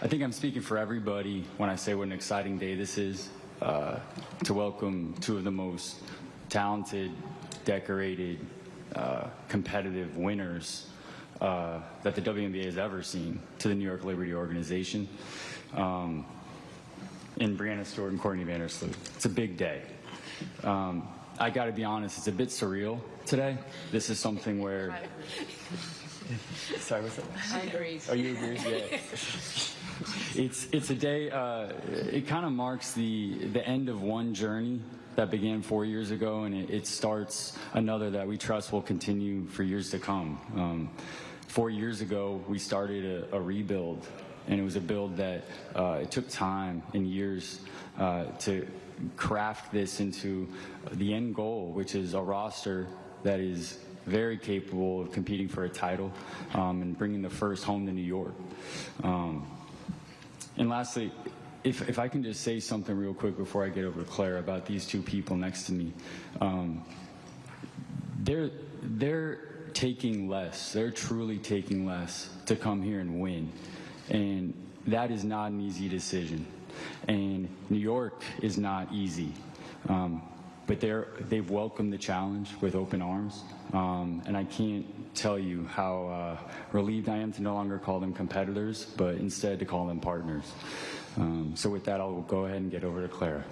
I think I'm speaking for everybody when I say what an exciting day this is uh, to welcome two of the most talented, decorated, uh, competitive winners uh, that the WNBA has ever seen to the New York Liberty organization. Um, in Breanna Stewart and Courtney Vandersloot. It's a big day. Um, I got to be honest, it's a bit surreal today. This is something where. Sorry, what's that? I agree. Oh, you agree? Yeah. it's it's a day. Uh, it kind of marks the the end of one journey that began four years ago, and it, it starts another that we trust will continue for years to come. Um, four years ago, we started a, a rebuild, and it was a build that uh, it took time and years uh, to craft this into the end goal, which is a roster that is very capable of competing for a title um, and bringing the first home to New York. Um, and lastly, if, if I can just say something real quick before I get over to Claire about these two people next to me. Um, they're, they're taking less. They're truly taking less to come here and win. And that is not an easy decision. And New York is not easy. Um, but they're, they've welcomed the challenge with open arms. Um, and I can't tell you how uh, relieved I am to no longer call them competitors, but instead to call them partners. Um, so with that, I'll go ahead and get over to Clara.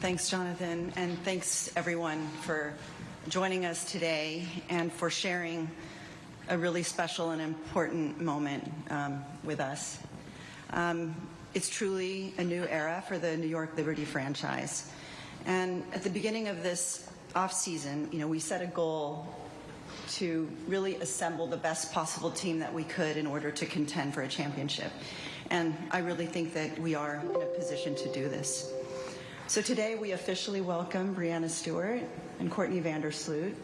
Thanks, Jonathan, and thanks everyone for joining us today and for sharing a really special and important moment um, with us. Um, it's truly a new era for the New York Liberty franchise. And at the beginning of this off-season, you know, we set a goal to really assemble the best possible team that we could in order to contend for a championship. And I really think that we are in a position to do this. So today we officially welcome Breanna Stewart and Courtney Vandersloot.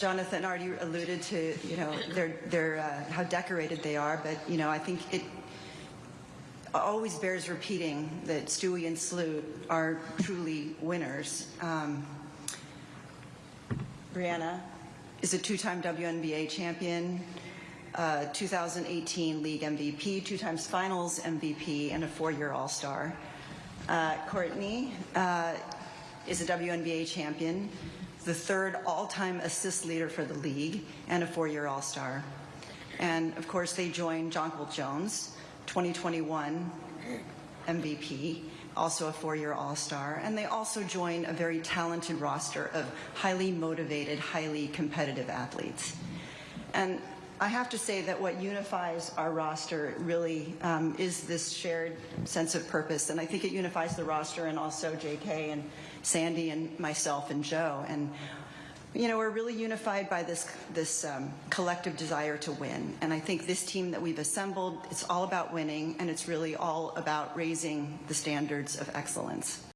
Jonathan already alluded to, you know, their, their, uh, how decorated they are, but, you know, I think it always bears repeating that Stewie and Sloot are truly winners. Um, Breanna is a two-time WNBA champion, uh, 2018 league MVP, two times finals MVP, and a four-year All-Star. Uh, Courtney uh, is a WNBA champion, the third all-time assist leader for the league, and a four-year All-Star. And of course, they joined Jonquel Jones, 2021 MVP, also a four-year All-Star, and they also join a very talented roster of highly motivated, highly competitive athletes. And I have to say that what unifies our roster really um, is this shared sense of purpose, and I think it unifies the roster and also J.K. and Sandy and myself and Joe. And you know, we're really unified by this this um, collective desire to win. And I think this team that we've assembled, it's all about winning, and it's really all about raising the standards of excellence.